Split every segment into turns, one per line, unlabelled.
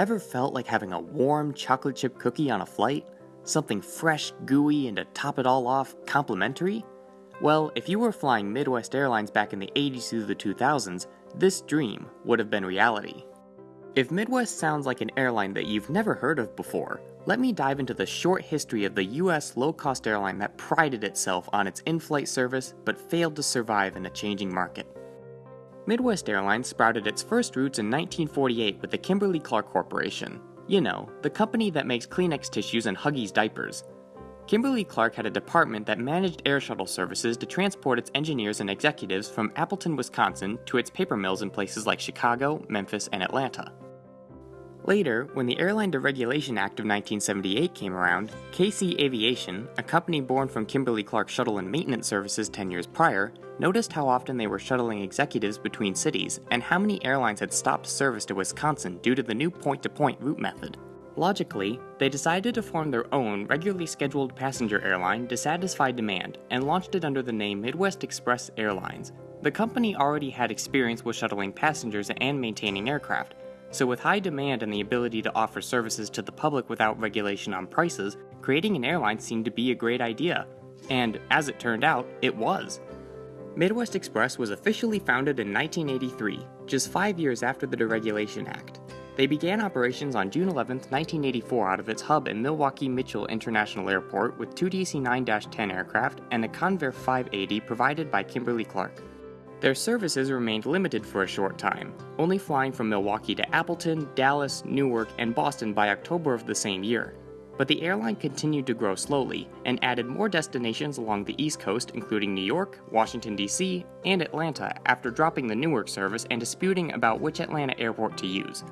Ever felt like having a warm chocolate chip cookie on a flight? Something fresh, gooey, and to top it all off, complimentary? Well, if you were flying Midwest Airlines back in the 80s through the 2000s, this dream would have been reality. If Midwest sounds like an airline that you've never heard of before, let me dive into the short history of the US low cost airline that prided itself on its in flight service but failed to survive in a changing market. Midwest Airlines sprouted its first routes in 1948 with the Kimberly Clark Corporation. You know, the company that makes Kleenex tissues and Huggies diapers. Kimberly Clark had a department that managed air shuttle services to transport its engineers and executives from Appleton, Wisconsin to its paper mills in places like Chicago, Memphis, and Atlanta. Later, when the Airline Deregulation Act of 1978 came around, KC Aviation, a company born from Kimberly Clark Shuttle and Maintenance Services 10 years prior, noticed how often they were shuttling executives between cities and how many airlines had stopped service to Wisconsin due to the new point to point route method. Logically, they decided to form their own regularly scheduled passenger airline to satisfy demand and launched it under the name Midwest Express Airlines. The company already had experience with shuttling passengers and maintaining aircraft, so, with high demand and the ability to offer services to the public without regulation on prices, creating an airline seemed to be a great idea. And as it turned out, it was. Midwest Express was officially founded in 1983, just five years after the Deregulation Act. They began operations on June 11, 1984, out of its hub in Milwaukee Mitchell International Airport with two DC 9 10 aircraft and a Convair 580 provided by Kimberly Clark. Their services remained limited for a short time, only flying from Milwaukee to Appleton, Dallas, Newark, and Boston by October of the same year. But the airline continued to grow slowly and added more destinations along the East Coast, including New York, Washington, D.C., and Atlanta, after dropping the Newark service and disputing about which Atlanta airport to use.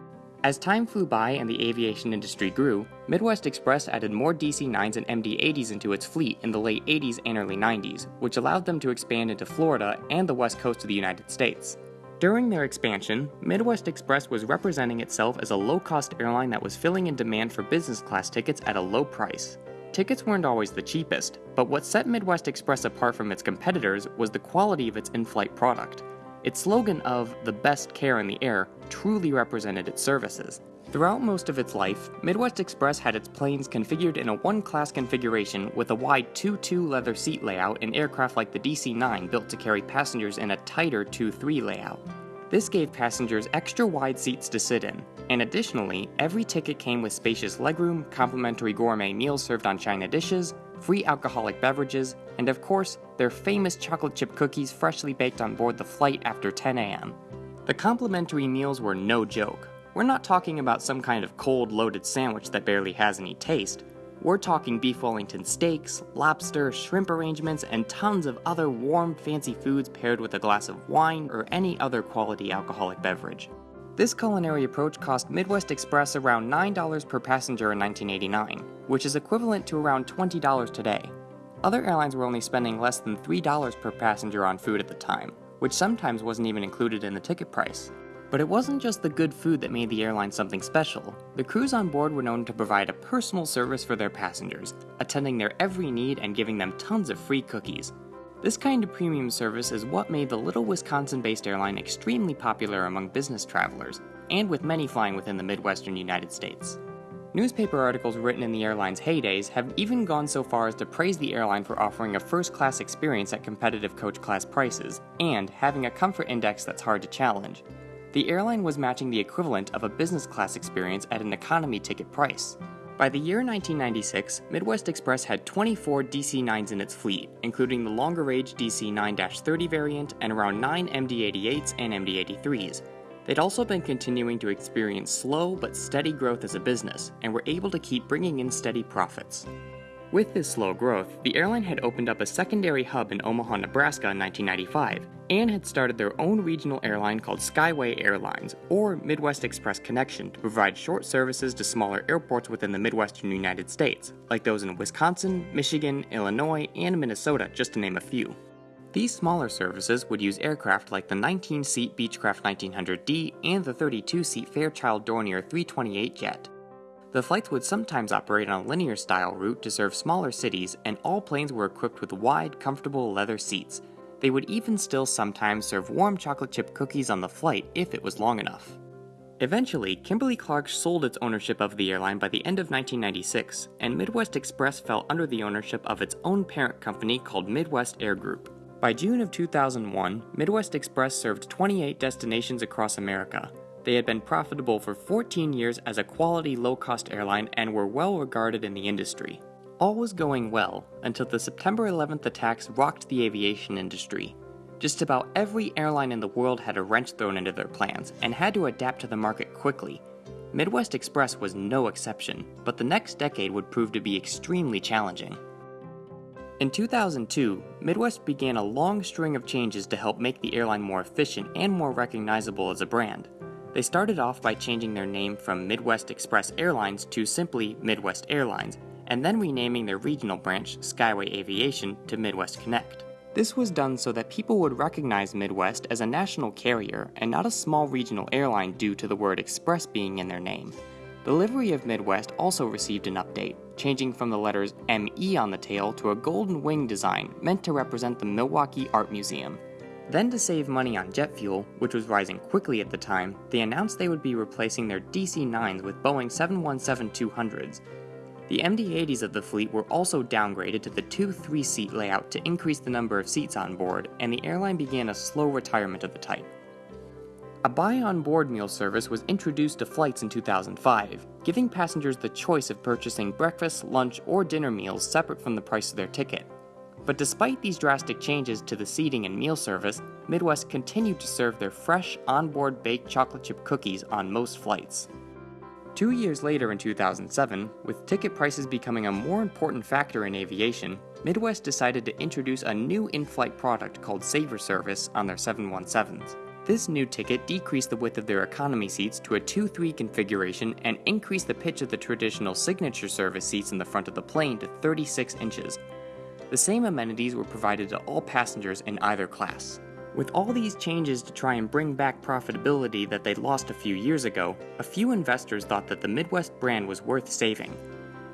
As time flew by and the aviation industry grew, Midwest Express added more DC 9s and MD 80s into its fleet in the late 80s and early 90s, which allowed them to expand into Florida and the west coast of the United States. During their expansion, Midwest Express was representing itself as a low cost airline that was filling in demand for business class tickets at a low price. Tickets weren't always the cheapest, but what set Midwest Express apart from its competitors was the quality of its in flight product. Its slogan of the best care in the air truly represented its services. Throughout most of its life, Midwest Express had its planes configured in a one class configuration with a wide 2 2 leather seat layout in aircraft like the DC 9 built to carry passengers in a tighter 2 3 layout. This gave passengers extra wide seats to sit in, and additionally, every ticket came with spacious legroom, complimentary gourmet meals served on china dishes, free alcoholic beverages, and of course, their famous chocolate chip cookies freshly baked on board the flight after 10 a.m. The complimentary meals were no joke. We're not talking about some kind of cold loaded sandwich that barely has any taste. We're talking beef Wellington steaks, lobster, shrimp arrangements, and tons of other warm, fancy foods paired with a glass of wine or any other quality alcoholic beverage. This culinary approach cost Midwest Express around $9 per passenger in 1989, which is equivalent to around $20 today. Other airlines were only spending less than $3 per passenger on food at the time, which sometimes wasn't even included in the ticket price. But it wasn't just the good food that made the airline something special. The crews on board were known to provide a personal service for their passengers, attending their every need and giving them tons of free cookies, this kind of premium service is what made the little Wisconsin based airline extremely popular among business travelers, and with many flying within the Midwestern United States. Newspaper articles written in the airline's heydays have even gone so far as to praise the airline for offering a first class experience at competitive coach class prices, and having a comfort index that's hard to challenge. The airline was matching the equivalent of a business class experience at an economy ticket price. By the year 1996, Midwest Express had 24 DC 9s in its fleet, including the longer range DC 9 30 variant and around 9 MD 88s and MD 83s. They'd also been continuing to experience slow but steady growth as a business, and were able to keep bringing in steady profits. With this slow growth, the airline had opened up a secondary hub in Omaha, Nebraska in 1995, and had started their own regional airline called Skyway Airlines, or Midwest Express Connection, to provide short services to smaller airports within the Midwestern United States, like those in Wisconsin, Michigan, Illinois, and Minnesota, just to name a few. These smaller services would use aircraft like the 19 seat Beechcraft 1900D and the 32 seat Fairchild Dornier 328 jet. The flights would sometimes operate on a linear style route to serve smaller cities, and all planes were equipped with wide, comfortable leather seats. They would even still sometimes serve warm chocolate chip cookies on the flight if it was long enough. Eventually, Kimberly Clark sold its ownership of the airline by the end of 1996, and Midwest Express fell under the ownership of its own parent company called Midwest Air Group. By June of 2001, Midwest Express served 28 destinations across America. They had been profitable for 14 years as a quality low cost airline and were well regarded in the industry. All was going well until the September 11th attacks rocked the aviation industry. Just about every airline in the world had a wrench thrown into their plans and had to adapt to the market quickly. Midwest Express was no exception, but the next decade would prove to be extremely challenging. In 2002, Midwest began a long string of changes to help make the airline more efficient and more recognizable as a brand. They started off by changing their name from Midwest Express Airlines to simply Midwest Airlines and then renaming their regional branch, Skyway Aviation, to Midwest Connect. This was done so that people would recognize Midwest as a national carrier and not a small regional airline due to the word express being in their name. The livery of Midwest also received an update, changing from the letters ME on the tail to a golden wing design meant to represent the Milwaukee Art Museum. Then, to save money on jet fuel, which was rising quickly at the time, they announced they would be replacing their DC 9s with Boeing 717 200s, the MD-80s of the fleet were also downgraded to the two 3-seat layout to increase the number of seats on board, and the airline began a slow retirement of the type. A buy on board meal service was introduced to flights in 2005, giving passengers the choice of purchasing breakfast, lunch, or dinner meals separate from the price of their ticket. But despite these drastic changes to the seating and meal service, Midwest continued to serve their fresh, onboard baked chocolate chip cookies on most flights. Two years later in 2007, with ticket prices becoming a more important factor in aviation, Midwest decided to introduce a new in-flight product called Saver Service on their 717s. This new ticket decreased the width of their economy seats to a 2-3 configuration and increased the pitch of the traditional signature service seats in the front of the plane to 36 inches. The same amenities were provided to all passengers in either class. With all these changes to try and bring back profitability that they'd lost a few years ago, a few investors thought that the Midwest brand was worth saving.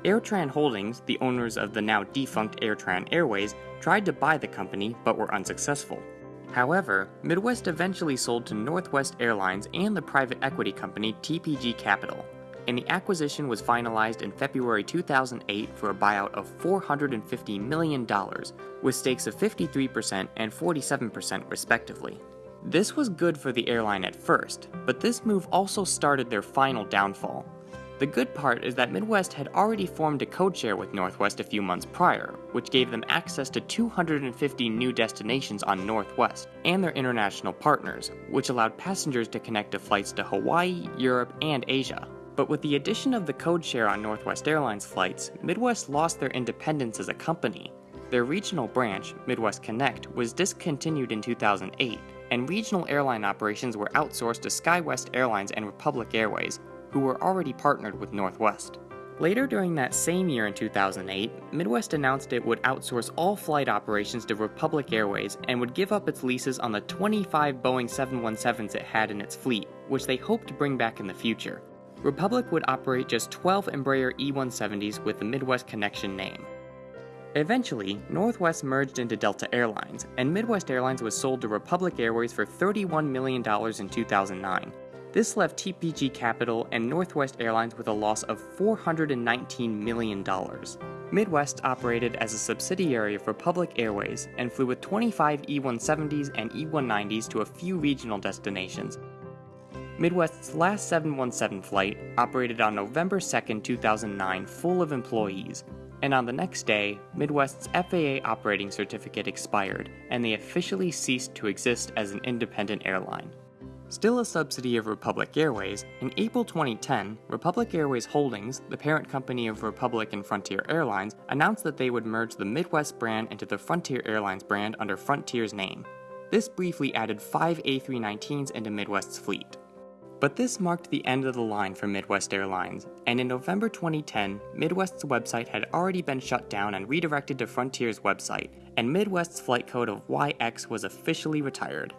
Airtran Holdings, the owners of the now defunct Airtran Airways, tried to buy the company but were unsuccessful. However, Midwest eventually sold to Northwest Airlines and the private equity company TPG Capital and the acquisition was finalized in February 2008 for a buyout of $450 million, with stakes of 53% and 47% respectively. This was good for the airline at first, but this move also started their final downfall. The good part is that Midwest had already formed a codeshare with Northwest a few months prior, which gave them access to 250 new destinations on Northwest and their international partners, which allowed passengers to connect to flights to Hawaii, Europe, and Asia. But with the addition of the code share on Northwest Airlines flights, Midwest lost their independence as a company. Their regional branch, Midwest Connect, was discontinued in 2008, and regional airline operations were outsourced to SkyWest Airlines and Republic Airways, who were already partnered with Northwest. Later during that same year in 2008, Midwest announced it would outsource all flight operations to Republic Airways and would give up its leases on the 25 Boeing 717s it had in its fleet, which they hoped to bring back in the future. Republic would operate just 12 Embraer E-170s with the Midwest Connection name. Eventually, Northwest merged into Delta Airlines, and Midwest Airlines was sold to Republic Airways for $31 million in 2009. This left TPG Capital and Northwest Airlines with a loss of $419 million. Midwest operated as a subsidiary of Republic Airways and flew with 25 E-170s and E-190s to a few regional destinations, Midwest's last 717 flight operated on November 2, 2009, full of employees, and on the next day, Midwest's FAA operating certificate expired, and they officially ceased to exist as an independent airline. Still a subsidy of Republic Airways, in April 2010, Republic Airways Holdings, the parent company of Republic and Frontier Airlines, announced that they would merge the Midwest brand into the Frontier Airlines brand under Frontier's name. This briefly added five A319s into Midwest's fleet. But this marked the end of the line for Midwest Airlines, and in November 2010, Midwest's website had already been shut down and redirected to Frontier's website, and Midwest's flight code of YX was officially retired.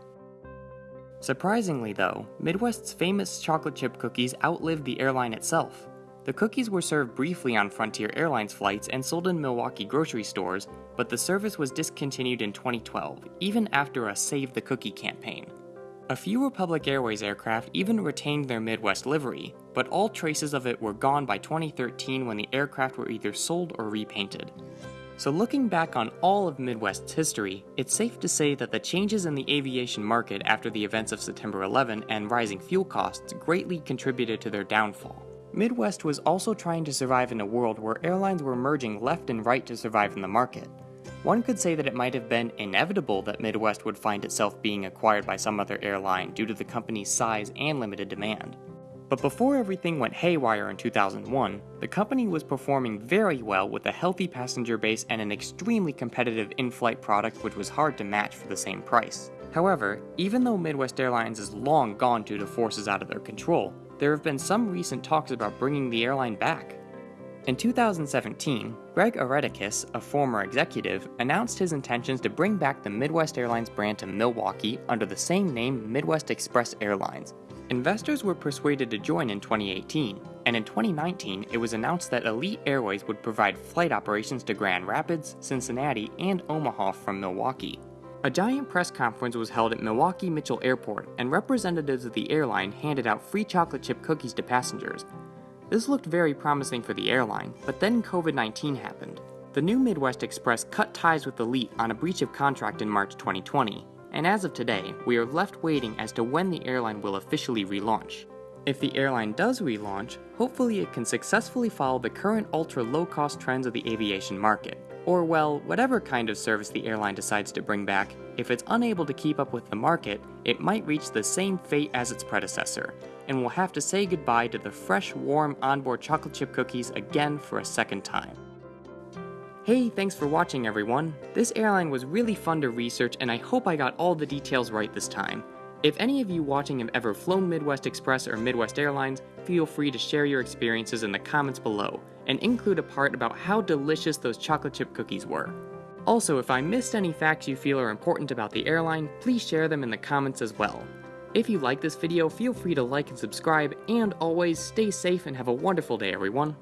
Surprisingly, though, Midwest's famous chocolate chip cookies outlived the airline itself. The cookies were served briefly on Frontier Airlines flights and sold in Milwaukee grocery stores, but the service was discontinued in 2012, even after a Save the Cookie campaign. A few Republic Airways aircraft even retained their Midwest livery, but all traces of it were gone by 2013 when the aircraft were either sold or repainted. So, looking back on all of Midwest's history, it's safe to say that the changes in the aviation market after the events of September 11 and rising fuel costs greatly contributed to their downfall. Midwest was also trying to survive in a world where airlines were merging left and right to survive in the market. One could say that it might have been inevitable that Midwest would find itself being acquired by some other airline due to the company's size and limited demand. But before everything went haywire in 2001, the company was performing very well with a healthy passenger base and an extremely competitive in flight product which was hard to match for the same price. However, even though Midwest Airlines is long gone due to forces out of their control, there have been some recent talks about bringing the airline back. In 2017, Greg Aretakis, a former executive, announced his intentions to bring back the Midwest Airlines brand to Milwaukee under the same name Midwest Express Airlines, Investors were persuaded to join in 2018, and in 2019 it was announced that Elite Airways would provide flight operations to Grand Rapids, Cincinnati, and Omaha from Milwaukee. A giant press conference was held at Milwaukee Mitchell Airport, and representatives of the airline handed out free chocolate chip cookies to passengers. This looked very promising for the airline, but then COVID 19 happened. The new Midwest Express cut ties with Elite on a breach of contract in March 2020, and as of today, we are left waiting as to when the airline will officially relaunch. If the airline does relaunch, hopefully it can successfully follow the current ultra low cost trends of the aviation market. Or, well, whatever kind of service the airline decides to bring back, if it's unable to keep up with the market, it might reach the same fate as its predecessor, and we'll have to say goodbye to the fresh, warm onboard chocolate chip cookies again for a second time. Hey, thanks for watching everyone. This airline was really fun to research and I hope I got all the details right this time. If any of you watching have ever flown Midwest Express or Midwest Airlines, feel free to share your experiences in the comments below, and include a part about how delicious those chocolate chip cookies were. Also, if I missed any facts you feel are important about the airline, please share them in the comments as well. If you like this video, feel free to like and subscribe, and always stay safe and have a wonderful day everyone.